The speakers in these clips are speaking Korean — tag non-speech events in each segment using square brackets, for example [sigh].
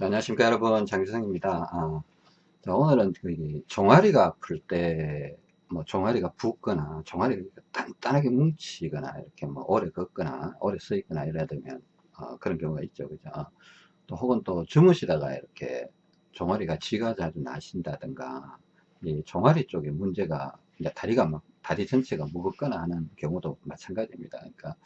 안녕하십니까 여러분. 장주성입니다. 아, 자, 오늘은 그 종아리가 아플 때 뭐 종아리가 붓거나 종아리가 단단하게 뭉치거나 이렇게 뭐 오래 걷거나 오래 서 있거나 이래야 되면 어, 그런 경우가 있죠. 그죠? 또 혹은 또 주무시다가 이렇게 종아리가 쥐가 자주 나신다든가 이 종아리 쪽에 문제가 이제 다리가 막 다리 전체가 무겁거나 하는 경우도 마찬가지입니다. 그러니까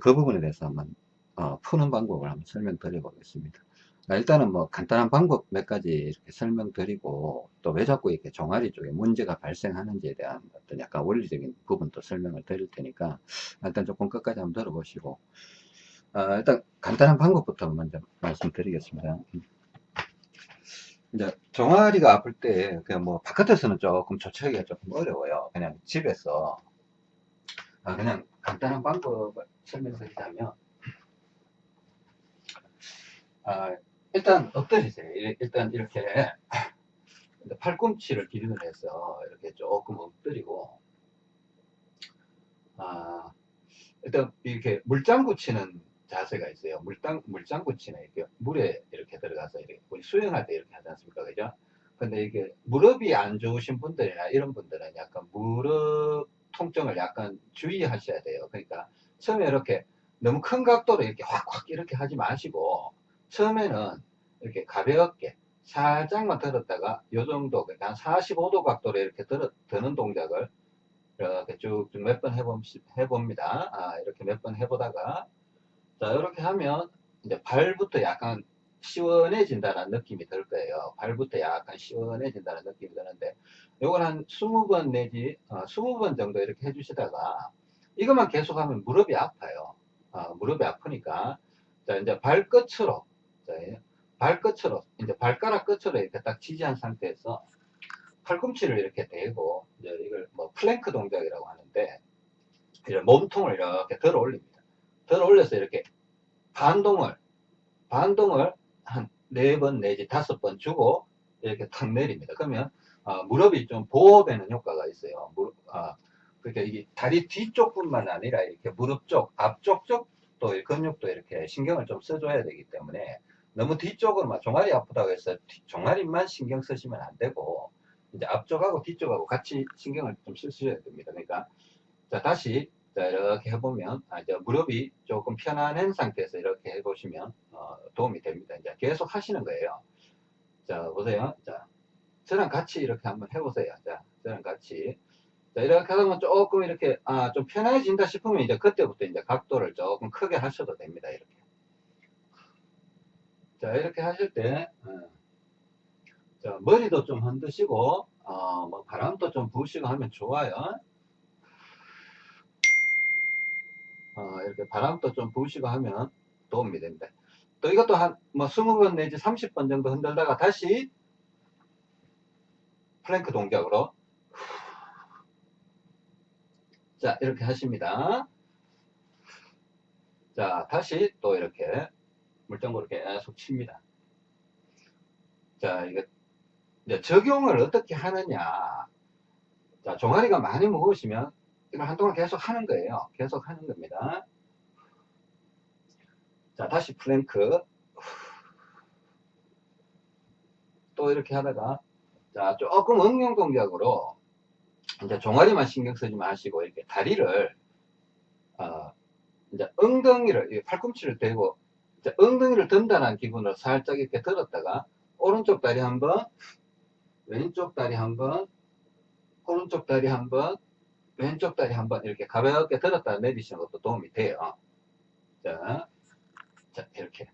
그 부분에 대해서 한번 어, 푸는 방법을 한번 설명드려 보겠습니다 일단은 뭐 간단한 방법 몇 가지 이렇게 설명드리고 또 왜 자꾸 이렇게 종아리 쪽에 문제가 발생하는지에 대한 어떤 약간 원리적인 부분도 설명을 드릴 테니까 일단 조금 끝까지 한번 들어보시고 어, 일단 간단한 방법부터 먼저 말씀드리겠습니다. 이제 종아리가 아플 때 그냥 뭐 바깥에서는 조금 조치하기가 조금 어려워요. 그냥 집에서 아, 그냥 간단한 방법을 설명드리자면 아, 일단 엎드리세요. 일단 이렇게 [laughs] 팔꿈치를 기준으로 해서 이렇게 조금 엎드리고 아, 일단 이렇게 물장구 치는 자세가 있어요. 물장, 물장구 치는 이렇게 물에 이렇게 들어가서 이렇게 우리 수영할 때 이렇게 하지 않습니까? 그죠? 근데 이게 무릎이 안 좋으신 분들이나 이런 분들은 약간 무릎 통증을 약간 주의하셔야 돼요. 그러니까 처음에 이렇게 너무 큰 각도로 이렇게 확확 이렇게 하지 마시고 처음에는 이렇게 가볍게 살짝만 들었다가 요 정도 그러니까 한 45도 각도로 이렇게 들어, 드는 동작을 이렇게 쭉쭉 몇 번 해봅니다. 아, 이렇게 몇 번 해보다가 자 이렇게 하면 이제 발부터 약간 시원해진다는 느낌이 들 거예요. 발부터 약간 시원해진다는 느낌이 드는데 요걸 한 20번 내지 어, 20번 정도 이렇게 해주시다가 이것만 계속하면 무릎이 아파요. 어, 무릎이 아프니까 자 이제 발끝으로 자, 발끝으로 이제 발가락 끝으로 이렇게 딱 지지한 상태에서 팔꿈치를 이렇게 대고 이제 이걸 뭐 플랭크 동작이라고 하는데 이제 몸통을 이렇게 들어 올립니다. 들어 올려서 이렇게 반동을 반동을 한 네 번 내지 다섯 번 주고 이렇게 탁 내립니다. 그러면 어, 무릎이 좀 보호되는 효과가 있어요. 무릎, 어, 그러니까 이게 다리 뒤쪽뿐만 아니라 이렇게 무릎 쪽, 앞쪽 쪽도 근육도 이렇게 신경을 좀 써줘야 되기 때문에 너무 뒤쪽으로 막 종아리 아프다고 해서 종아리만 신경 쓰시면 안 되고 이제 앞쪽하고 뒤쪽하고 같이 신경을 좀 쓰셔야 됩니다. 그러니까 자 다시 자 이렇게 해보면 아, 이제 무릎이 조금 편안한 상태에서 이렇게 해보시면 어, 도움이 됩니다. 이제 계속 하시는 거예요. 자 보세요. 자 저랑 같이 이렇게 한번 해보세요. 자 저랑 같이 자 이렇게 하면 조금 이렇게 아, 좀 편해진다 싶으면 이제 그때부터 이제 각도를 조금 크게 하셔도 됩니다. 이렇게. 자 이렇게 하실 때 어, 자, 머리도 좀 흔드시고 어, 뭐 바람도 좀 부으시고 하면 좋아요. 어, 이렇게 바람도 좀 부으시고 하면 도움이 됩니다. 또 이것도 한 뭐 20번 내지 30번 정도 흔들다가 다시 플랭크 동작으로. 자 이렇게 하십니다. 자 다시 또 이렇게 물장구를 계속 칩니다. 자, 이거 적용을 어떻게 하느냐. 자, 종아리가 많이 무거우시면 이걸 한동안 계속 하는 거예요. 계속 하는 겁니다. 자, 다시 플랭크. 또 이렇게 하다가 자, 조금 응용 동작으로 이제 종아리만 신경 쓰지 마시고 이렇게 다리를 어, 이제 엉덩이를 팔꿈치를 대고 엉덩이를 든다는 기분으로 살짝 이렇게 들었다가 오른쪽 다리 한번 왼쪽 다리 한번 오른쪽 다리 한번 왼쪽 다리 한번 이렇게 가볍게 들었다 내리시는 것도 도움이 돼요. 자, 자 이렇게.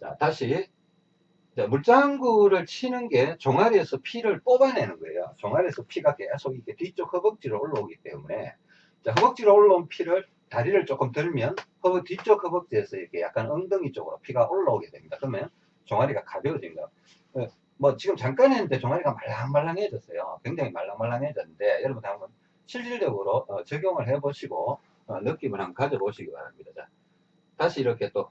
자 다시. 자, 물장구를 치는 게 종아리에서 피를 뽑아내는 거예요. 종아리에서 피가 계속 이렇게 뒤쪽 허벅지로 올라오기 때문에. 자, 허벅지로 올라온 피를 다리를 조금 들면 허벅 뒤쪽 허벅지에서 이렇게 약간 엉덩이 쪽으로 피가 올라오게 됩니다. 그러면 종아리가 가벼워진 거. 어, 뭐 지금 잠깐 했는데 종아리가 말랑말랑해졌어요. 굉장히 말랑말랑해졌는데 여러분 한번 실질적으로 어, 적용을 해보시고 어, 느낌을 한번 가져보시기 바랍니다. 자, 다시 이렇게 또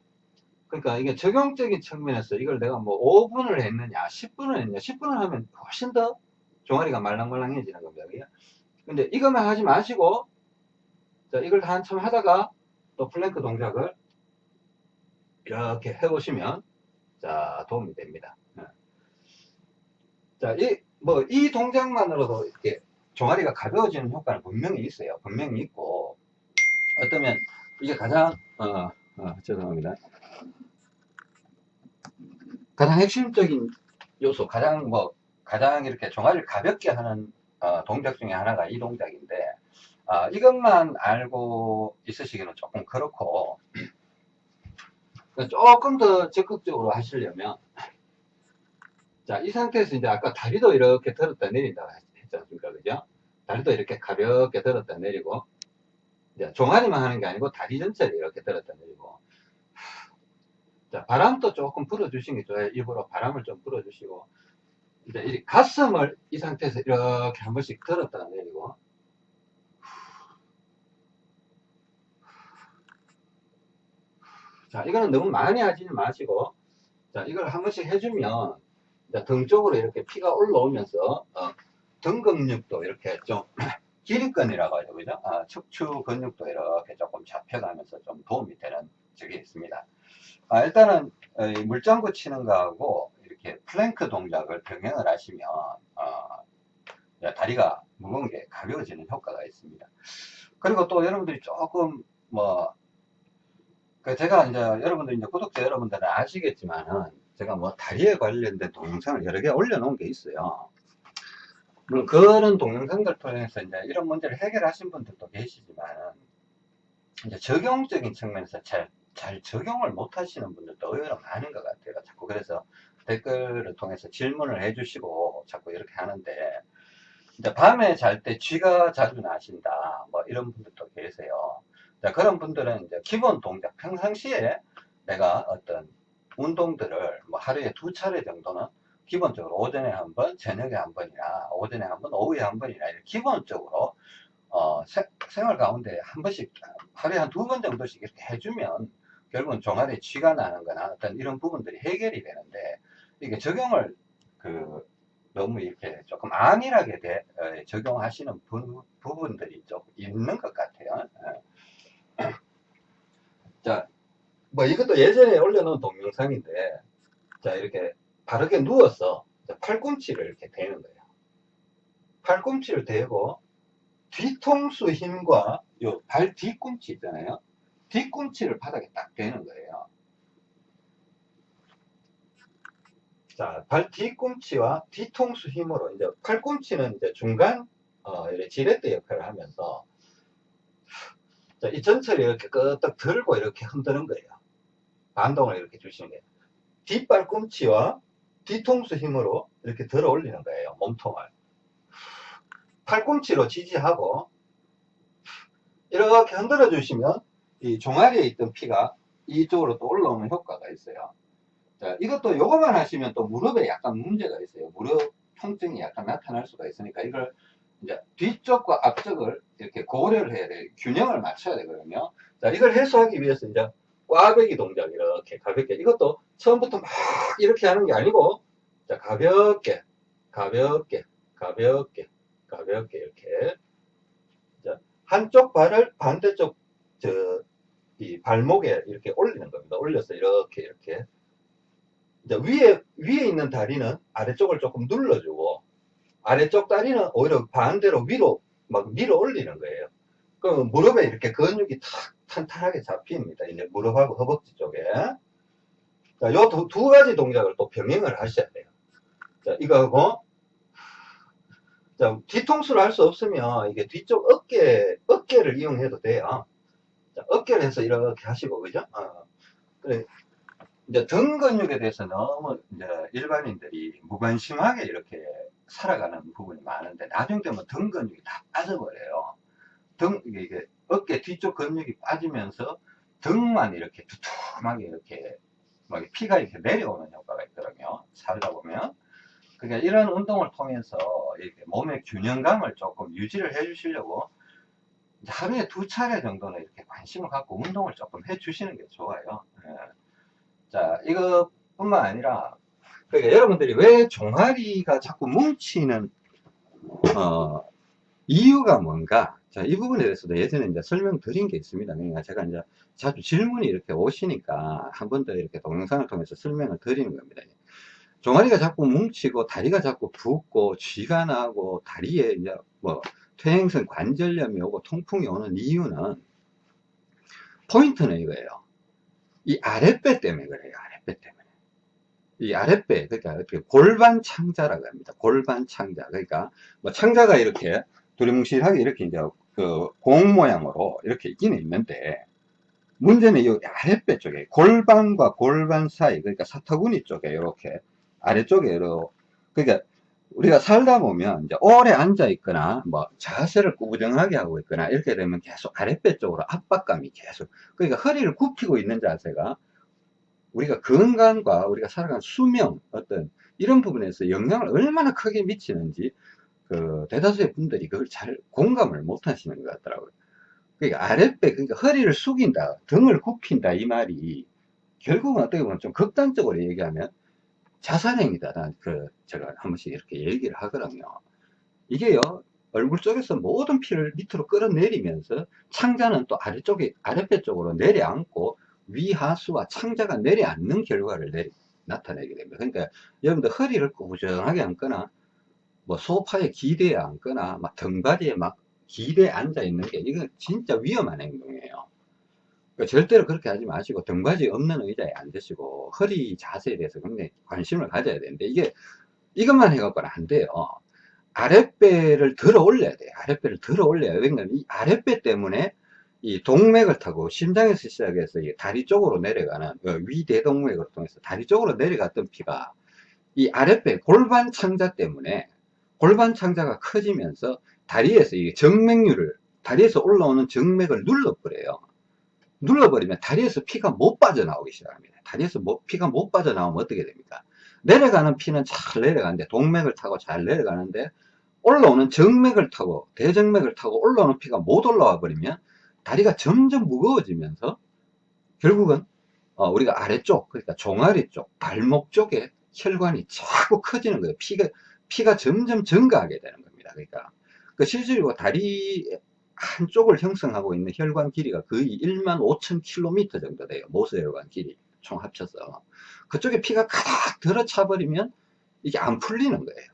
그러니까 이게 적용적인 측면에서 이걸 내가 뭐 5분을 했느냐 10분을 했느냐 10분을 하면 훨씬 더 종아리가 말랑말랑해지는 겁니다. 근데 이것만 하지 마시고 자, 이걸 한참 하다가 또 플랭크 동작을 이렇게 해보시면 자, 도움이 됩니다. 예. 자, 이, 뭐, 이 동작만으로도 이렇게 종아리가 가벼워지는 효과는 분명히 있어요. 분명히 있고, 어쩌면 이게 가장, 어, 어, 죄송합니다. 가장 핵심적인 요소, 가장 뭐, 가장 이렇게 종아리를 가볍게 하는 어, 동작 중에 하나가 이 동작인데, 아, 이것만 알고 있으시기는 조금 그렇고, 조금 더 적극적으로 하시려면, 자, 이 상태에서 이제 아까 다리도 이렇게 들었다 내린다 했지 않습니까? 그죠? 다리도 이렇게 가볍게 들었다 내리고, 이제 종아리만 하는 게 아니고 다리 전체를 이렇게 들었다 내리고, 자, 바람도 조금 불어주시는 게 좋아요. 일부러 바람을 좀 불어주시고, 이제 이 가슴을 이 상태에서 이렇게 한 번씩 들었다 내리고, 자, 이거는 너무 많이 하지는 마시고, 자, 이걸 한 번씩 해주면, 등 쪽으로 이렇게 피가 올라오면서, 어, 등 근육도 이렇게 좀, 기립근이라고 하죠. 그죠? 아, 척추 근육도 이렇게 조금 잡혀가면서 좀 도움이 되는 적이 있습니다. 아, 일단은, 어, 이 물장구 치는 거하고, 이렇게 플랭크 동작을 병행을 하시면, 어, 다리가 무거운 게 가벼워지는 효과가 있습니다. 그리고 또 여러분들이 조금, 뭐, 그 제가 이제 여러분들 이제 구독자 여러분들은 아시겠지만은 제가 뭐 다리에 관련된 동영상을 여러 개 올려놓은 게 있어요. 물론 그런 동영상들 통해서 이제 이런 문제를 해결하신 분들도 계시지만은 이제 적용적인 측면에서 잘, 잘 적용을 못 하시는 분들도 의외로 많은 것 같아요. 자꾸 그래서 댓글을 통해서 질문을 해주시고 자꾸 이렇게 하는데 이제 밤에 잘 때 쥐가 자주 나신다 뭐 이런 분들도 계세요. 자, 그런 분들은 이제 기본 동작, 평상시에 내가 어떤 운동들을 뭐 하루에 두 차례 정도는 기본적으로 오전에 한 번, 저녁에 한 번이나 오전에 한 번, 오후에 한 번이나 이렇게 기본적으로 어, 세, 생활 가운데 한 번씩 하루에 한 두 번 정도씩 이렇게 해주면 결국은 종아리에 쥐가 나는 거나 어떤 이런 부분들이 해결이 되는데 이게 적용을 그 너무 이렇게 조금 안일하게 대, 어, 적용하시는 부, 부분들이 좀 있는 것 같아요. 예. 자, 뭐 이것도 예전에 올려놓은 동영상인데, 자, 이렇게 바르게 누워서 자, 팔꿈치를 이렇게 대는 거예요. 팔꿈치를 대고 뒤통수 힘과 요 발 뒤꿈치 있잖아요. 뒤꿈치를 바닥에 딱 대는 거예요. 자, 발 뒤꿈치와 뒤통수 힘으로 이제 팔꿈치는 이제 중간 어, 지렛대 역할을 하면서 자, 이 전체를 이렇게 끄떡 들고 이렇게 흔드는 거예요. 반동을 이렇게 주시는 거예요. 뒷발꿈치와 뒤통수 힘으로 이렇게 들어 올리는 거예요. 몸통을. 팔꿈치로 지지하고 이렇게 흔들어 주시면 이 종아리에 있던 피가 이쪽으로 또 올라오는 효과가 있어요. 자, 이것도 요거만 하시면 또 무릎에 약간 문제가 있어요. 무릎 통증이 약간 나타날 수가 있으니까 이걸 이제 뒤쪽과 앞쪽을 이렇게 고려를 해야 돼요. 균형을 맞춰야 되거든요. 자, 이걸 해소하기 위해서 이제 꽈배기 동작 이렇게 가볍게 이것도 처음부터 막 이렇게 하는 게 아니고 자, 가볍게 가볍게 가볍게 가볍게 이렇게 자, 한쪽 발을 반대쪽 저 이 발목에 이렇게 올리는 겁니다. 올려서 이렇게 이렇게 위에 위에 있는 다리는 아래쪽을 조금 눌러주고 아래쪽 다리는 오히려 반대로 위로 막 밀어 올리는 거예요. 그럼 무릎에 이렇게 근육이 탁 탄탄하게 잡힙니다. 이제 무릎하고 허벅지 쪽에. 자, 요 두, 두 가지 동작을 또 병행을 하셔야 돼요. 자, 이거 하고, 자, 뒤통수를 할 수 없으면 이게 뒤쪽 어깨, 어깨를 이용해도 돼요. 자, 어깨를 해서 이렇게 하시고, 그죠? 어. 그래. 이제 등 근육에 대해서 너무 이제 일반인들이 무관심하게 이렇게 살아가는 부분이 많은데 나중 되면 등 근육이 다 빠져버려요. 등 이게, 어깨 뒤쪽 근육이 빠지면서 등만 이렇게 두툼하게 이렇게 막 피가 이렇게 내려오는 효과가 있거든요. 살다 보면. 그러니까 이런 운동을 통해서 이렇게 몸의 균형감을 조금 유지를 해 주시려고 하루에 두 차례 정도는 이렇게 관심을 갖고 운동을 조금 해 주시는 게 좋아요. 예. 자, 이것뿐만 아니라 그러니까 여러분들이 왜 종아리가 자꾸 뭉치는 어, 이유가 뭔가 자, 이 부분에 대해서도 예전에 이제 설명드린 게 있습니다. 그러니까 제가 이제 자주 질문이 이렇게 오시니까 한 번 더 이렇게 동영상을 통해서 설명을 드리는 겁니다. 종아리가 자꾸 뭉치고 다리가 자꾸 붓고 쥐가 나고 다리에 이제 뭐 퇴행성 관절염이 오고 통풍이 오는 이유는 포인트는 이거예요. 이 아랫배 때문에 그래요. 아랫배 때문에. 이 아랫배, 그러니까 어떻게 골반 창자라고 합니다. 골반 창자. 그러니까 뭐 창자가 이렇게 두리뭉실하게 이렇게 이제 그 공 모양으로 이렇게 있기는 있는데 문제는 이 아랫배 쪽에 골반과 골반 사이 그러니까 사타구니 쪽에 이렇게 아래쪽에 이렇게 그러니까 우리가 살다 보면 이제 오래 앉아 있거나 뭐 자세를 꾸부정하게 하고 있거나 이렇게 되면 계속 아랫배 쪽으로 압박감이 계속 그러니까 허리를 굽히고 있는 자세가 우리가 건강과 우리가 살아간 수명 어떤 이런 부분에서 영향을 얼마나 크게 미치는지 그 대다수의 분들이 그걸 잘 공감을 못 하시는 것 같더라고요. 그러니까 아랫배 그러니까 허리를 숙인다 등을 굽힌다 이 말이 결국은 어떻게 보면 좀 극단적으로 얘기하면 자살행위다. 그, 제가 한 번씩 이렇게 얘기를 하거든요. 이게요, 얼굴 쪽에서 모든 피를 밑으로 끌어내리면서 창자는 또 아래쪽에, 아랫배 쪽으로 내려앉고 위하수와 창자가 내려앉는 결과를 내리, 나타내게 됩니다. 그러니까 여러분들 허리를 꾸부정하게 앉거나 뭐 소파에 기대에 앉거나 막 등받이에 막 기대에 앉아 있는 게 이건 진짜 위험한 행동이에요. 그러니까 절대로 그렇게 하지 마시고 등받이 없는 의자에 앉으시고 허리 자세에 대해서 굉장히 관심을 가져야 되는데 이게 이것만 해갖고는 안 돼요. 아랫배를 들어 올려야 돼요. 아랫배를 들어 올려야. 왜냐면 이 아랫배 때문에 이 동맥을 타고 심장에서 시작해서 다리 쪽으로 내려가는 그 위대동맥을 통해서 다리 쪽으로 내려갔던 피가 이 아랫배 골반 창자 때문에 골반 창자가 커지면서 다리에서 이 정맥류를 다리에서 올라오는 정맥을 눌러버려요. 눌러버리면 다리에서 피가 못 빠져나오기 시작합니다. 다리에서 뭐, 피가 못 빠져나오면 어떻게 됩니까? 내려가는 피는 잘 내려가는데 동맥을 타고 잘 내려가는데 올라오는 정맥을 타고 대정맥을 타고 올라오는 피가 못 올라와 버리면 다리가 점점 무거워지면서 결국은 어, 우리가 아래쪽 그러니까 종아리 쪽 발목 쪽에 혈관이 자꾸 커지는 거예요. 피가 피가 점점 증가하게 되는 겁니다. 그러니까 그 실제로 다리 한쪽을 형성하고 있는 혈관 길이가 거의 1만 5천 킬로미터 정도 돼요. 모세혈관 길이 총 합쳐서. 그쪽에 피가 가닥 들어차 버리면 이게 안 풀리는 거예요.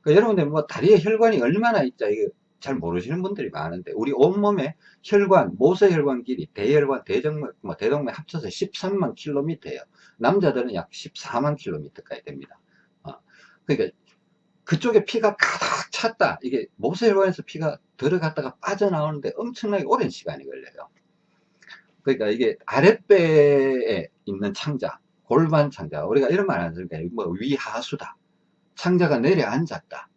그러니까 여러분들 뭐 다리에 혈관이 얼마나 있자 이게 잘 모르시는 분들이 많은데 우리 온몸에 혈관, 모세혈관 길이, 대혈관, 대정맥, 뭐 대동맥 합쳐서 13만 킬로미터예요. 남자들은 약 14만 킬로미터까지 됩니다. 어. 그러니까 그쪽에 피가 가득 찼다. 이게 모세혈관에서 피가 들어갔다가 빠져나오는데 엄청나게 오랜 시간이 걸려요. 그러니까 이게 아랫배에 있는 창자, 골반 창자, 우리가 이런 말 하니까 뭐 위하수다. 창자가 내려앉았다.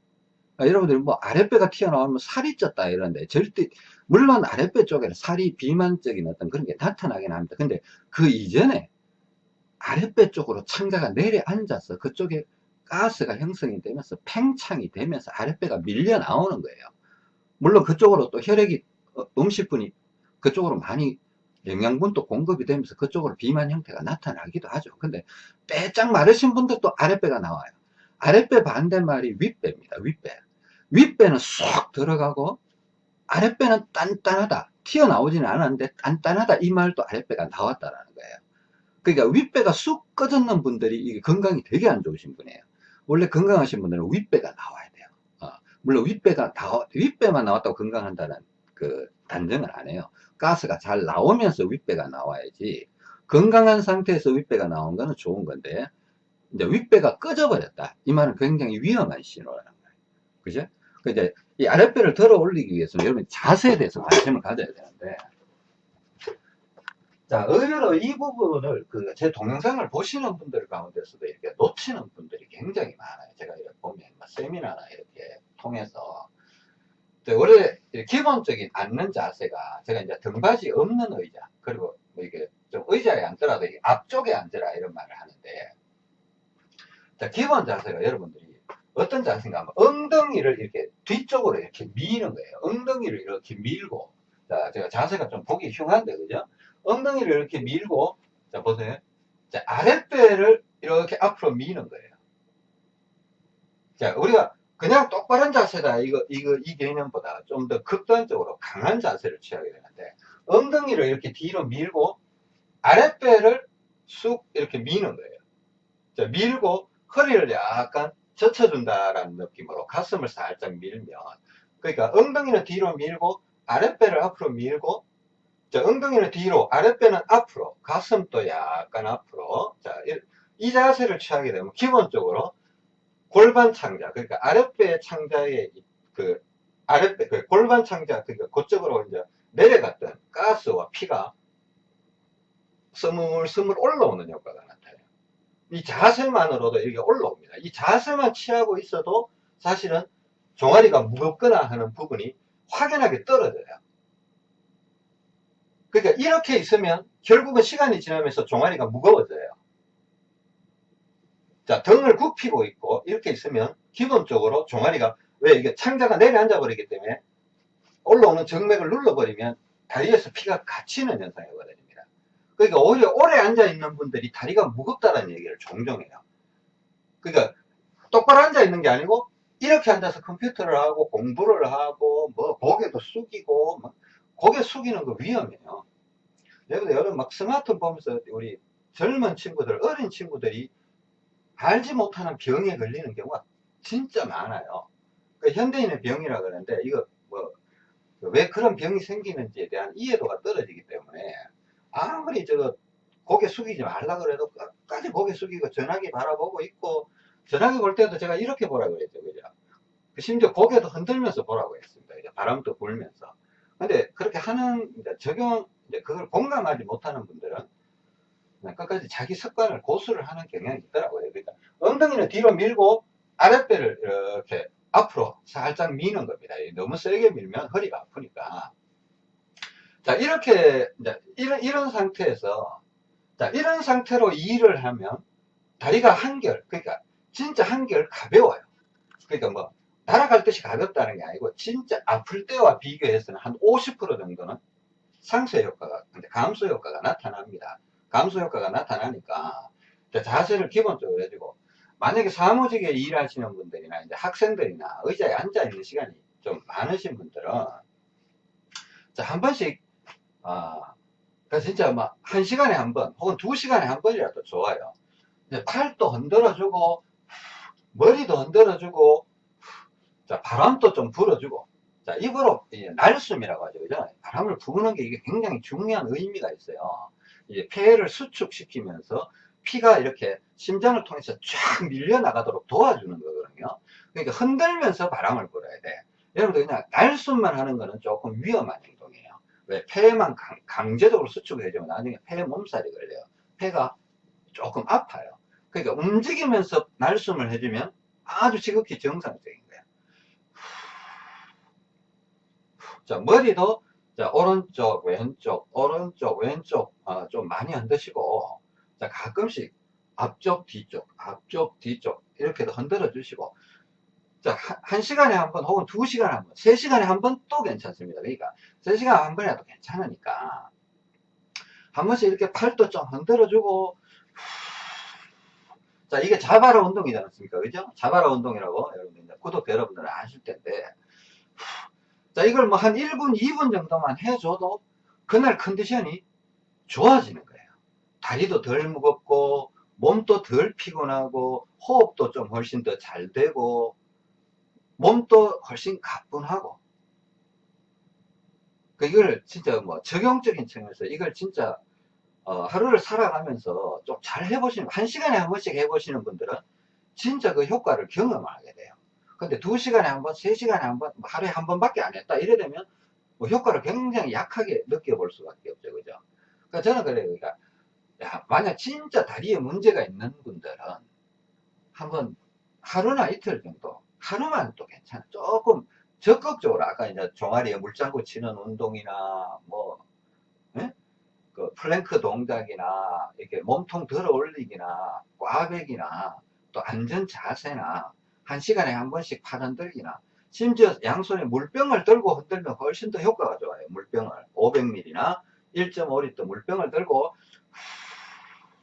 그러니까 여러분들 뭐 아랫배가 튀어나오면 살이 쪘다 이러는데 절대 물론 아랫배 쪽에는 살이 비만적인 어떤 그런 게 나타나긴 합니다. 근데 그 이전에 아랫배 쪽으로 창자가 내려앉아서 그쪽에 가스가 형성이 되면서 팽창이 되면서 아랫배가 밀려 나오는 거예요. 물론 그쪽으로 또 혈액이 어, 음식분이 그쪽으로 많이 영양분도 공급이 되면서 그쪽으로 비만 형태가 나타나기도 하죠. 근데 빼짝 마르신 분들도 아랫배가 나와요. 아랫배 반대말이 윗배입니다. 윗배. 윗배는 쏙 들어가고 아랫배는 단단하다. 튀어나오지는 않았는데 단단하다. 이 말도 아랫배가 나왔다라는 거예요. 그러니까 윗배가 쑥 꺼졌는 분들이 건강이 되게 안 좋으신 분이에요. 원래 건강하신 분들은 윗배가 나와야 돼요. 어, 물론 윗배가 나와, 윗배만 나왔다고 건강한다는 그 단정을 안 해요. 가스가 잘 나오면서 윗배가 나와야지 건강한 상태에서 윗배가 나온 거는 좋은 건데 이제 윗배가 꺼져 버렸다. 이 말은 굉장히 위험한 신호라는 거예요. 그죠? 그 이제 이 아랫배를 들어 올리기 위해서는 여러분 자세에 대해서 관심을 가져야 되는데. 자, 의외로 이 부분을 그 제 동영상을 보시는 분들 가운데서도 이렇게 놓치는 분들이 굉장히 많아요. 제가 이렇게 보면 뭐 세미나나 이렇게 통해서. 원래 기본적인 앉는 자세가 제가 이제 등받이 없는 의자 그리고 뭐 이게 좀 의자에 앉더라도 앞쪽에 앉으라 이런 말을 하는데. 자 기본 자세가 여러분들이 어떤 자세인가 하면 엉덩이를 이렇게 뒤쪽으로 이렇게 미는 거예요. 엉덩이를 이렇게 밀고 자 제가 자세가 좀 보기 흉한데 그죠? 엉덩이를 이렇게 밀고 자 보세요 자 아랫배를 이렇게 앞으로 미는 거예요 자 우리가 그냥 똑바른 자세다 이거 이거 이 개념보다 좀 더 극단적으로 강한 자세를 취하게 되는데 엉덩이를 이렇게 뒤로 밀고 아랫배를 쑥 이렇게 미는 거예요. 자, 밀고 허리를 약간 젖혀준다라는 느낌으로 가슴을 살짝 밀면 그러니까 엉덩이는 뒤로 밀고 아랫배를 앞으로 밀고 자, 엉덩이는 뒤로 아랫배는 앞으로 가슴도 약간 앞으로 자, 이, 이 자세를 취하게 되면 기본적으로 골반 창자 그러니까 아랫배 창자의 이- 그 아랫배 그 골반 창자 그러니까 그쪽으로 이제 내려갔던 가스와 피가 스물스물 올라오는 효과가 나타나요. 이 자세만으로도 이게 올라옵니다. 이 자세만 취하고 있어도 사실은 종아리가 무겁거나 하는 부분이 확연하게 떨어져요. 그러니까 이렇게 있으면 결국은 시간이 지나면서 종아리가 무거워져요. 자, 등을 굽히고 있고 이렇게 있으면 기본적으로 종아리가 왜 이게 창자가 내려앉아 버리기 때문에 올라오는 정맥을 눌러버리면 다리에서 피가 갇히는 현상이 거든요. 그러니까 오히려 오래 앉아 있는 분들이 다리가 무겁다는 얘기를 종종 해요. 그러니까 똑바로 앉아 있는 게 아니고 이렇게 앉아서 컴퓨터를 하고 공부를 하고 뭐 고개도 숙이고 막 고개 숙이는 거 위험해요. 여러분 여러분 막 스마트폰 보면서 우리 젊은 친구들 어린 친구들이 알지 못하는 병에 걸리는 경우가 진짜 많아요. 그 현대인의 병이라 그러는데 이거 뭐 왜 그런 병이 생기는지에 대한 이해도가 떨어지기 때문에 아무리 저거 고개 숙이지 말라 그래도 끝까지 고개 숙이고 전화기 바라보고 있고 전화기 볼 때도 제가 이렇게 보라고 그랬죠 그죠? 심지어 고개도 흔들면서 보라고 했습니다. 이제 바람도 불면서. 근데 그렇게 하는 적용 그걸 공감하지 못하는 분들은 끝까지 자기 습관을 고수를 하는 경향이 있더라고요. 그러니까 엉덩이는 뒤로 밀고 아랫배를 이렇게 앞으로 살짝 미는 겁니다. 너무 세게 밀면 허리가 아프니까 자, 이렇게, 이런, 이런 상태에서, 자, 이런 상태로 일을 하면 다리가 한결, 그러니까 진짜 한결 가벼워요. 그러니까 뭐, 날아갈 듯이 가볍다는 게 아니고, 진짜 아플 때와 비교해서는 한 50% 정도는 상쇄 효과가, 감소 효과가 나타납니다. 감소 효과가 나타나니까, 자, 자세를 기본적으로 해주고, 만약에 사무직에 일하시는 분들이나 이제 학생들이나 의자에 앉아 있는 시간이 좀 많으신 분들은, 자, 한 번씩 아, 그래서 진짜 막, 한 시간에 한 번, 혹은 두 시간에 한 번이라도 좋아요. 팔도 흔들어주고, 머리도 흔들어주고, 자, 바람도 좀 불어주고, 자, 입으로, 날숨이라고 하죠. 그죠? 바람을 부는 게 이게 굉장히 중요한 의미가 있어요. 이제 폐를 수축시키면서 피가 이렇게 심장을 통해서 쫙 밀려나가도록 도와주는 거거든요. 그러니까 흔들면서 바람을 불어야 돼. 여러분들 그냥 날숨만 하는 거는 조금 위험한 행동이에요. 왜? 폐만 강, 강제적으로 수축을 해주면 나중에 폐에 몸살이 걸려요. 폐가 조금 아파요. 그러니까 움직이면서 날숨을 해주면 아주 지극히 정상적인 거예요. 자, 머리도 자, 오른쪽, 왼쪽, 오른쪽, 왼쪽 어, 좀 많이 흔드시고 자, 가끔씩 앞쪽, 뒤쪽, 앞쪽, 뒤쪽 이렇게도 흔들어 주시고 자, 한, 한 시간에 한 번, 혹은 두 시간에 한 번, 세 시간에 한 번 또 괜찮습니다. 그러니까, 세 시간에 한 번이라도 괜찮으니까, 한 번씩 이렇게 팔도 좀 흔들어주고, 자, 이게 자바라 운동이지 않습니까? 그죠? 자바라 운동이라고, 여러분들, 이제 구독 여러분들은 아실 텐데, 자, 이걸 뭐 한 1분, 2분 정도만 해줘도, 그날 컨디션이 좋아지는 거예요. 다리도 덜 무겁고, 몸도 덜 피곤하고, 호흡도 좀 훨씬 더 잘 되고, 몸도 훨씬 가뿐하고. 그 이걸 진짜 뭐 적용적인 측면에서 이걸 진짜 어, 하루를 살아가면서 좀 잘 해보시는 한 시간에 한 번씩 해보시는 분들은 진짜 그 효과를 경험하게 돼요. 근데 두 시간에 한 번, 세 시간에 한 번, 하루에 한 번밖에 안 했다 이래 되면 뭐 효과를 굉장히 약하게 느껴볼 수밖에 없죠. 그죠? 그러니까 저는 그래요. 그러니까 야, 만약 진짜 다리에 문제가 있는 분들은 한번 하루나 이틀 정도 하루만 또 괜찮아. 조금 적극적으로 아까 이제 종아리에 물장구 치는 운동이나 뭐, 예? 그 플랭크 동작이나 이렇게 몸통 들어 올리기나 꽈배기나 또 안전 자세나 한 시간에 한 번씩 팔 흔들기나 심지어 양손에 물병을 들고 흔들면 훨씬 더 효과가 좋아요. 물병을 500ml나 1.5리터 물병을 들고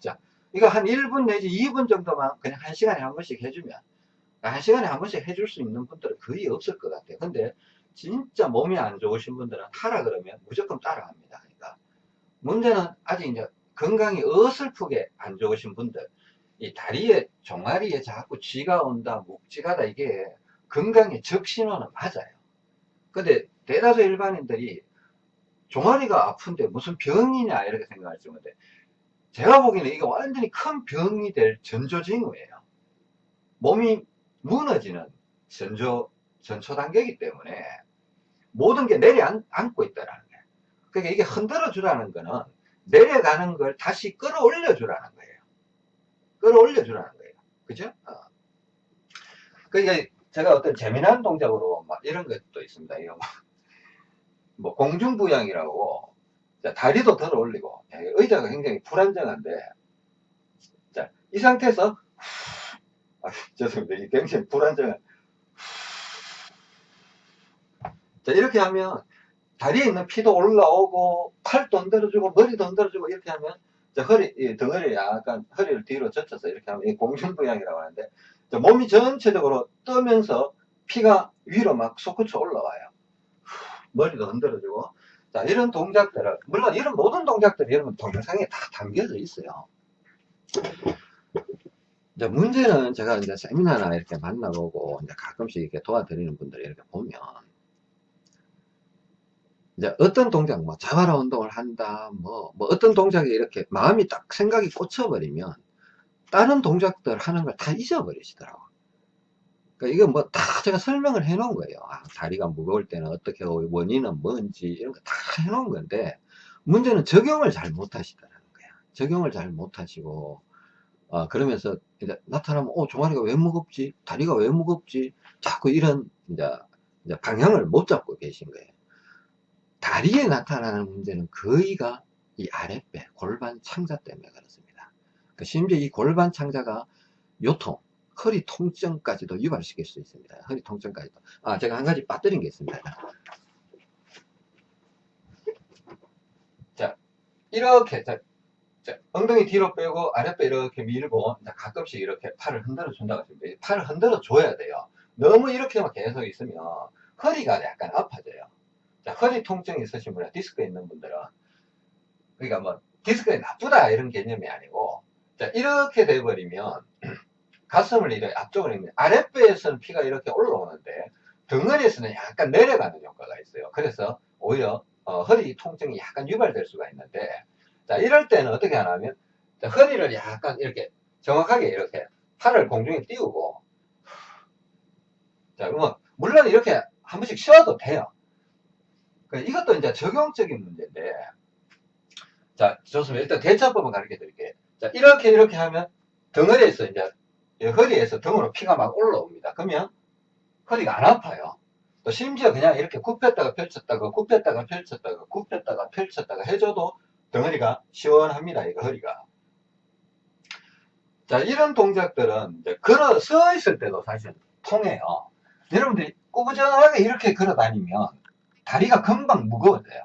자 이거 한 1분 내지 2분 정도만 그냥 한 시간에 한 번씩 해주면 한 시간에 한 번씩 해줄 수 있는 분들은 거의 없을 것 같아요. 근데 진짜 몸이 안 좋으신 분들은 하라 그러면 무조건 따라합니다. 그러니까 문제는 아직 이제 건강이 어설프게 안 좋으신 분들, 이 다리에 종아리에 자꾸 쥐가 온다, 묵지가다 이게 건강의 적신호는 맞아요. 근데 대다수 일반인들이 종아리가 아픈데 무슨 병이냐 이렇게 생각할 정도인데 제가 보기에는 이게 완전히 큰 병이 될 전조징후예요. 몸이 무너지는 전조, 전초 단계이기 때문에 모든 게 내려앉고 있다라는 거예요. 그러니까 이게 흔들어 주라는 거는 내려가는 걸 다시 끌어올려 주라는 거예요. 끌어올려 주라는 거예요. 그죠? 어. 그러니까 제가 어떤 재미난 동작으로 막 이런 것도 있습니다. 이거 뭐, [laughs] 뭐 공중부양이라고 자, 다리도 들어 올리고 야, 의자가 굉장히 불안정한데 자, 이 상태에서 아, [laughs] 죄송합니다. 이게 굉장히 불안정한 자, 이렇게 하면 다리에 있는 피도 올라오고 팔도 흔들어주고 머리도 흔들어주고 이렇게 하면 자, 허리, 이 덩어리 약간 허리를 뒤로 젖혀서 이렇게 하면 이 공중부양이라고 하는데 자, 몸이 전체적으로 떠면서 피가 위로 막 솟구쳐 올라와요. 머리도 흔들어주고 자 이런 동작들을 물론 이런 모든 동작들이 여러분 동영상에 다 담겨져 있어요. 이제 문제는 제가 이제 세미나나 이렇게 만나보고 이제 가끔씩 이렇게 도와드리는 분들 이렇게 보면 이제 어떤 동작, 뭐 자바라 운동을 한다, 뭐, 뭐 어떤 동작이 이렇게 마음이 딱 생각이 꽂혀버리면 다른 동작들 하는 걸 다 잊어버리시더라고. 그러니까 이거 뭐 다 제가 설명을 해 놓은 거예요. 아, 다리가 무거울 때는 어떻게 원인은 뭔지 이런 거 다 해 놓은 건데 문제는 적용을 잘 못 하시더라는 거야. 적용을 잘 못 하시고 어, 그러면서 이제 나타나면 어 종아리가 왜 무겁지? 다리가 왜 무겁지? 자꾸 이런 이제, 이제 방향을 못 잡고 계신 거예요. 다리에 나타나는 문제는 거의가 이 아랫배 골반 창자 때문에 그렇습니다. 그 심지어 이 골반 창자가 요통 허리 통증까지도 유발시킬 수 있습니다. 허리 통증까지도. 아, 제가 한 가지 빠뜨린 게 있습니다. 자, 이렇게, 자, 자, 엉덩이 뒤로 빼고 아랫배 이렇게 밀고, 자, 가끔씩 이렇게 팔을 흔들어 준다고 하십니다. 팔을 흔들어 줘야 돼요. 너무 이렇게만 계속 있으면 허리가 약간 아파져요. 자, 허리 통증이 있으신 분이나 디스크 있는 분들은, 그러니까 뭐, 디스크가 나쁘다 이런 개념이 아니고, 자, 이렇게 돼버리면, [clears throat] 가슴을 이렇게 앞쪽으로 있는 아랫배에서는 피가 이렇게 올라오는데 덩어리에서는 약간 내려가는 효과가 있어요. 그래서 오히려 어, 허리 통증이 약간 유발될 수가 있는데 자 이럴 때는 어떻게 하냐면 자, 허리를 약간 이렇게 정확하게 이렇게 팔을 공중에 띄우고 자뭐 물론 이렇게 한 번씩 쉬어도 돼요. 그 이것도 이제 적용적인 문제인데 자 좋습니다. 일단 대처법을 가르쳐 드릴게요. 자 이렇게 이렇게 하면 덩어리에서 이제 허리에서 등으로 피가 막 올라옵니다. 그러면 허리가 안 아파요. 또 심지어 그냥 이렇게 굽혔다가 펼쳤다가 굽혔다가 펼쳤다가 굽혔다가 펼쳤다가 해줘도 덩어리가 시원합니다. 이거 허리가. 자 이런 동작들은 이제 걸어 서 있을 때도 사실 통해요. 여러분들이 꾸부정하게 이렇게 걸어 다니면 다리가 금방 무거워져요.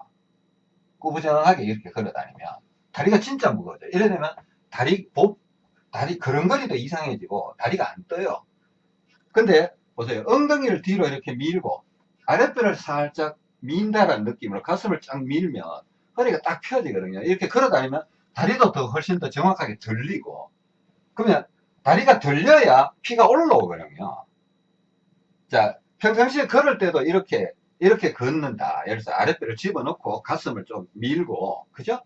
꾸부정하게 이렇게 걸어 다니면 다리가 진짜 무거워져요. 이래 되면 다리 복 다리 걸음걸이도 이상해지고 다리가 안 떠요. 근데 보세요. 엉덩이를 뒤로 이렇게 밀고 아랫배를 살짝 민다라는 느낌으로 가슴을 쫙 밀면 허리가 딱 펴지거든요. 이렇게 걸어 다니면 다리도 더 훨씬 더 정확하게 들리고 그러면 다리가 들려야 피가 올라오거든요. 자, 평상시에 걸을 때도 이렇게 이렇게 걷는다. 예를 들어서 아랫배를 집어넣고 가슴을 좀 밀고 그죠?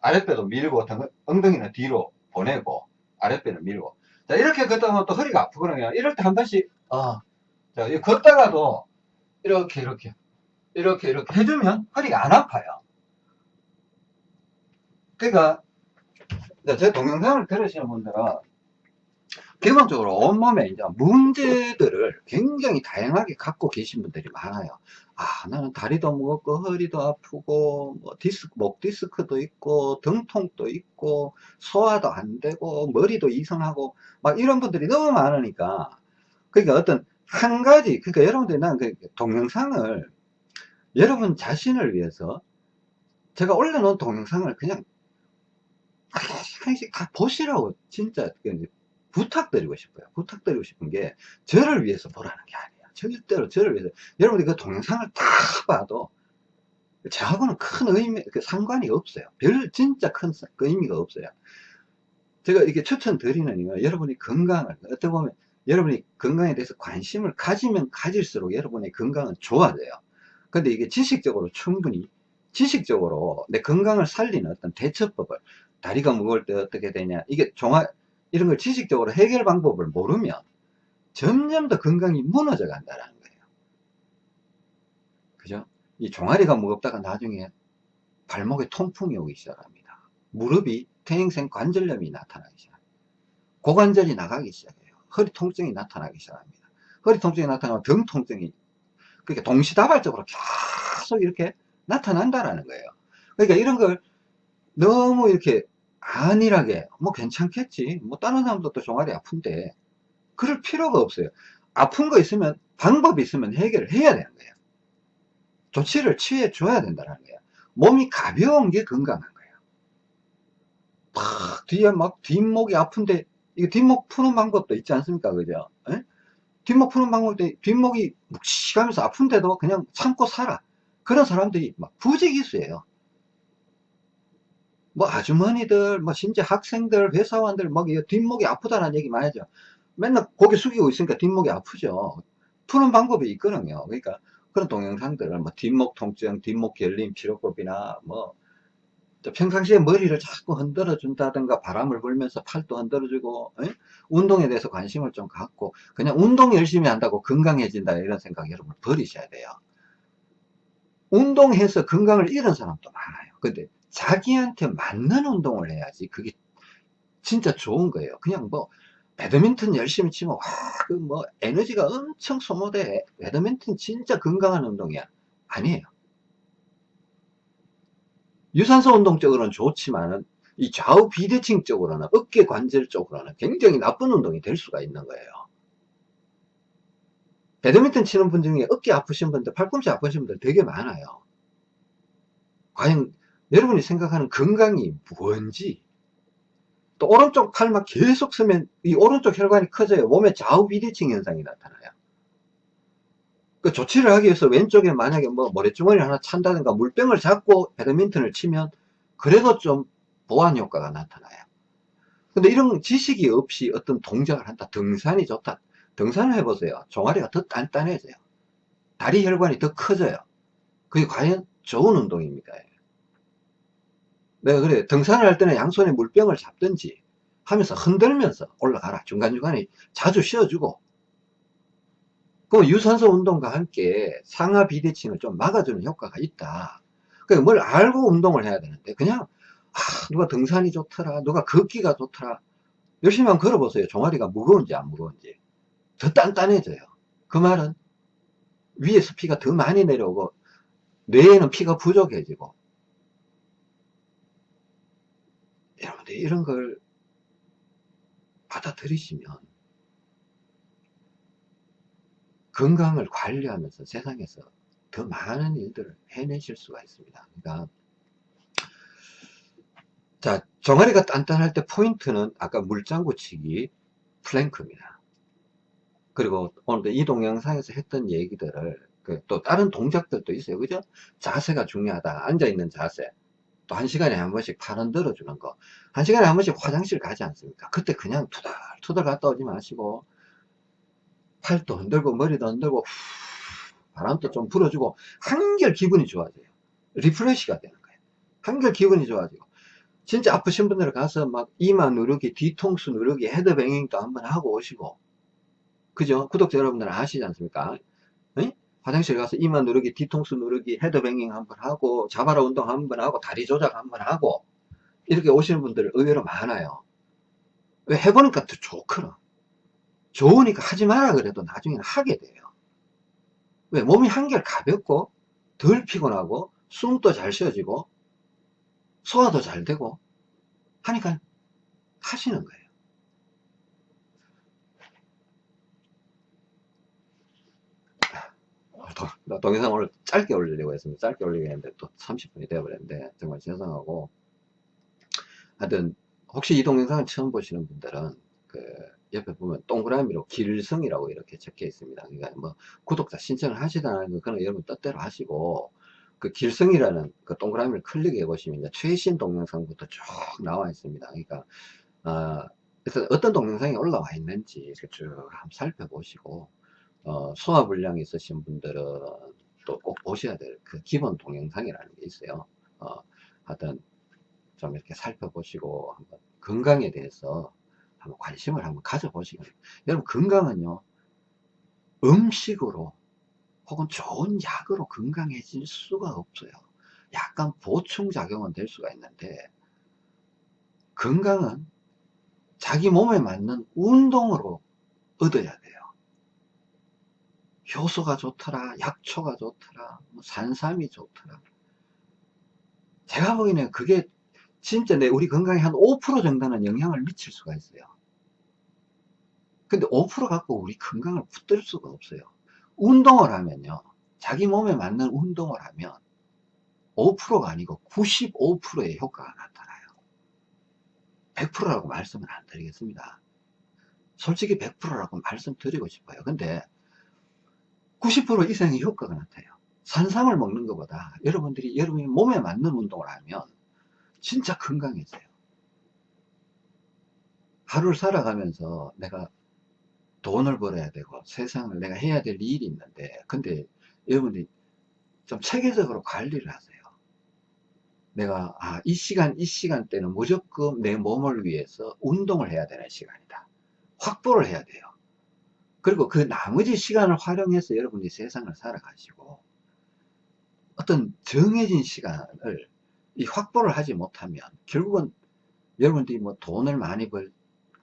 아랫배도 밀고 엉덩이는 뒤로 보내고 아랫배를 밀고. 자, 이렇게 걷다 보면 또 허리가 아프거든요. 이럴 때 한 번씩, 어, 자, 이 걷다가도 이렇게, 이렇게, 이렇게, 이렇게 해주면 허리가 안 아파요. 그러니까, 제 동영상을 들으시는 분들은 기본적으로 온몸에 이제 문제들을 굉장히 다양하게 갖고 계신 분들이 많아요. 아, 나는 다리도 무겁고, 허리도 아프고, 뭐 디스크, 목 디스크도 있고, 등통도 있고, 소화도 안 되고, 머리도 이상하고, 막 이런 분들이 너무 많으니까, 그러니까 어떤 한 가지, 그러니까 여러분들이 난 그 동영상을 여러분 자신을 위해서 제가 올려놓은 동영상을 그냥 하나씩 다 보시라고 진짜 부탁드리고 싶어요. 부탁드리고 싶은 게 저를 위해서 보라는 게 아니에요. 절대로 저를 위해서. 여러분들 그 동영상을 다 봐도 저하고는 큰 의미, 그 상관이 없어요. 별 진짜 큰 사- 그 의미가 없어요. 제가 이렇게 추천드리는 이유는 여러분이 건강을 어떻게 보면 여러분이 건강에 대해서 관심을 가지면 가질수록 여러분의 건강은 좋아져요. 근데 이게 지식적으로 충분히 지식적으로 내 건강을 살리는 어떤 대처법을 다리가 무거울 때 어떻게 되냐 이게 종합 이런 걸 지식적으로 해결 방법을 모르면 점점 더 건강이 무너져 간다는 거예요. 그죠? 이 종아리가 무겁다가 나중에 발목에 통풍이 오기 시작합니다. 무릎이 퇴행성 관절염이 나타나기 시작합니다. 고관절이 나가기 시작해요. 허리 통증이 나타나기 시작합니다. 허리 통증이 나타나면 등 통증이 그렇게 동시다발적으로 계속 이렇게 나타난다라는 거예요. 그러니까 이런 걸 너무 이렇게 안일하게 뭐 괜찮겠지 뭐 다른 사람도 또 종아리 아픈데 그럴 필요가 없어요. 아픈 거 있으면 방법이 있으면 해결을 해야 되는 거예요. 조치를 취해 줘야 된다는 거예요. 몸이 가벼운 게 건강한 거예요. 팍 뒤에 막 뒷목이 아픈데 이거 뒷목 푸는 방법도 있지 않습니까? 그죠? 에? 뒷목 푸는 방법도 뒷목이 묵직하면서 아픈데도 그냥 참고 살아. 그런 사람들이 막 부지기수예요. 뭐 아주머니들, 뭐 심지어 학생들, 회사원들 막 이거 뒷목이 아프다는 얘기 많이 하죠. 맨날 고개 숙이고 있으니까 뒷목이 아프죠. 푸는 방법이 있거든요. 그러니까 그런 동영상들을 뭐 뒷목 통증, 뒷목 결림 치료법이나 뭐또 평상시에 머리를 자꾸 흔들어 준다든가 바람을 불면서 팔도 흔들어 주고 에? 운동에 대해서 관심을 좀 갖고 그냥 운동 열심히 한다고 건강해진다 이런 생각 여러분 버리셔야 돼요. 운동해서 건강을 잃은 사람도 많아요. 근데 자기한테 맞는 운동을 해야지 그게 진짜 좋은 거예요. 그냥 뭐 배드민턴 열심히 치면 와그 뭐 에너지가 엄청 소모돼. 배드민턴 진짜 건강한 운동이야. 아니에요. 유산소 운동 쪽으로는 좋지만은 이 좌우 비대칭 쪽으로는 어깨 관절 쪽으로는 굉장히 나쁜 운동이 될 수가 있는 거예요. 배드민턴 치는 분 중에 어깨 아프신 분들, 팔꿈치 아프신 분들 되게 많아요. 과연 여러분이 생각하는 건강이 뭔지 또 오른쪽 팔만 계속 쓰면 이 오른쪽 혈관이 커져요. 몸에 좌우 비대칭 현상이 나타나요. 그 조치를 하기 위해서 왼쪽에 만약에 뭐 모래주머니를 하나 찬다든가 물병을 잡고 배드민턴을 치면 그래도 좀 보완 효과가 나타나요. 근데 이런 지식이 없이 어떤 동작을 한다. 등산이 좋다. 등산을 해보세요. 종아리가 더 단단해져요. 다리 혈관이 더 커져요. 그게 과연 좋은 운동입니까? 내가 그래 등산을 할 때는 양손에 물병을 잡든지 하면서 흔들면서 올라가라. 중간중간에 자주 쉬어주고 그럼 유산소 운동과 함께 상하 비대칭을 좀 막아주는 효과가 있다. 그러니까 뭘 알고 운동을 해야 되는데 그냥 아, 누가 등산이 좋더라, 누가 걷기가 좋더라. 열심히 한번 걸어보세요. 종아리가 무거운지 안 무거운지. 더 단단해져요. 그 말은 위에서 피가 더 많이 내려오고 뇌에는 피가 부족해지고 여러분들 이런 걸 받아들이시면 건강을 관리하면서 세상에서 더 많은 일들을 해내실 수가 있습니다. 그러니까 자 종아리가 단단할 때 포인트는 아까 물장구 치기 플랭크입니다. 그리고 오늘도 이 동영상에서 했던 얘기들을 그 또 다른 동작들도 있어요. 그죠? 자세가 중요하다. 앉아있는 자세. 또 한 시간에 한 번씩 팔 흔들어 주는 거. 한 시간에 한 번씩 화장실 가지 않습니까? 그때 그냥 투덜투덜 갔다 오지 마시고 팔도 흔들고 머리도 흔들고 후, 바람도 좀 불어주고 한결 기분이 좋아져요. refresh가 되는 거예요. 한결 기분이 좋아지고 진짜 아프신 분들 가서 막 이마 누르기, 뒤통수 누르기, 헤드뱅잉도 한번 하고 오시고 그죠? 구독자 여러분들은 아시지 않습니까? 응? 화장실 가서 이마 누르기, 뒤통수 누르기, 헤드뱅잉 한번 하고 자바라 운동 한번 하고 다리 조작 한번 하고 이렇게 오시는 분들 의외로 많아요. 왜 해보니까 더 좋거든. 좋으니까 하지 마라 그래도 나중에는 하게 돼요. 왜? 몸이 한결 가볍고 덜 피곤하고 숨도 잘 쉬어지고 소화도 잘 되고 하니까 하시는 거예요. 동- 동영상 오늘 짧게 올리려고 했습니다. 짧게 올리려 했는데 또 30분이 되어버렸는데 정말 죄송하고 하여튼 혹시 이 동영상을 처음 보시는 분들은 그 옆에 보면 동그라미로 길성이라고 이렇게 적혀 있습니다. 그러니까 뭐 구독자 신청을 하시다는 거 그건 여러분 뜻대로 하시고 그 길성이라는 그 동그라미를 클릭해 보시면 최신 동영상부터 쭉 나와 있습니다. 그러니까 어, 그래서 어떤 동영상이 올라와 있는지 이렇게 쭉 한번 살펴보시고 어, 소화불량이 있으신 분들은 또 꼭 보셔야 될 그 기본 동영상이라는 게 있어요. 어, 하여튼 좀 이렇게 살펴보시고 한번 건강에 대해서 한번 관심을 한번 바랍니다. 여러분 건강은요 음식으로 혹은 좋은 약으로 건강해질 수가 없어요. 약간 보충작용은 될 수가 있는데 건강은 자기 몸에 맞는 운동으로 얻어야 돼요. 효소가 좋더라, 약초가 좋더라, 뭐 산삼이 좋더라. 제가 보기에는 그게 진짜 내 우리 건강에 한 5% 정도는 영향을 미칠 수가 있어요. 근데 5% 갖고 우리 건강을 붙들 수가 없어요. 운동을 하면요. 자기 몸에 맞는 운동을 하면 5%가 아니고 95%의 효과가 나타나요. 100%라고 말씀은 안 드리겠습니다. 솔직히 100%라고 말씀드리고 싶어요. 근데 90% 이상의 효과가 나타나요. 산삼을 먹는 것보다 여러분들이 여러분이 몸에 맞는 운동을 하면 진짜 건강해져요. 하루를 살아가면서 내가 돈을 벌어야 되고 세상을 내가 해야 될 일이 있는데 근데 여러분들이 좀 체계적으로 관리를 하세요. 내가 아, 이 시간 이 시간대는 무조건 내 몸을 위해서 운동을 해야 되는 시간이다. 확보를 해야 돼요. 그리고 그 나머지 시간을 활용해서 여러분이 세상을 살아가시고 어떤 정해진 시간을 이 확보를 하지 못하면 결국은 여러분들이 뭐 돈을 많이 벌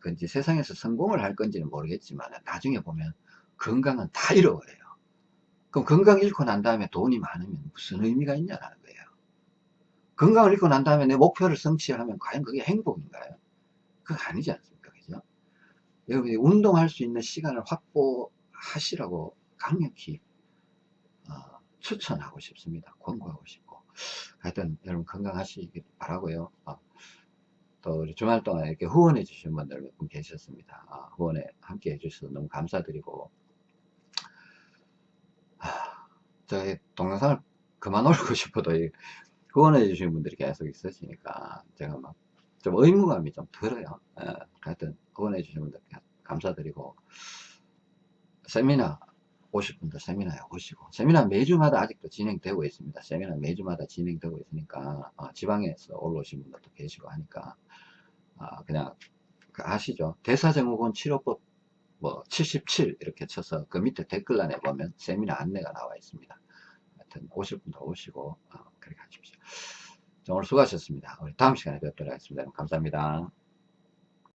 건지 세상에서 성공을 할 건지는 모르겠지만 나중에 보면 건강은 다 잃어버려요. 그럼 건강 잃고 난 다음에 돈이 많으면 무슨 의미가 있냐라는 거예요. 건강을 잃고 난 다음에 내 목표를 성취하면 과연 그게 행복인가요? 그거 아니지 않습니까? 여러분이 운동할 수 있는 시간을 확보하시라고 강력히 어, 추천하고 싶습니다. 권고하고 싶고. 하여튼 여러분 건강하시길 바라고요. 어, 또 우리 주말 동안 이렇게 후원해 주신 분들 몇 분 계셨습니다. 아, 후원에 함께 해주셔서 너무 감사드리고 하, 저희 동영상을 그만 올리고 [laughs] 싶어도 이 후원해 주신 분들이 계속 있으시니까 제가 막 좀 의무감이 좀 들어요. 예, 하여튼 주신 분들께 감사드리고 세미나 오실 분들 세미나에 오시고 세미나 매주마다 아직도 진행되고 있습니다. 세미나 매주마다 진행되고 있으니까 어, 지방에서 올라오신 분들도 계시고 하니까 아, 그냥 그 아시죠? 대사증후군 치료법 뭐 77 이렇게 쳐서 그 밑에 댓글란에 보면 세미나 안내가 나와 있습니다. 하여튼 오실 분들 오시고 어, 그렇게 하십시오. 자, 오늘 수고하셨습니다. 우리 다음 시간에 뵙도록 하겠습니다. 감사합니다.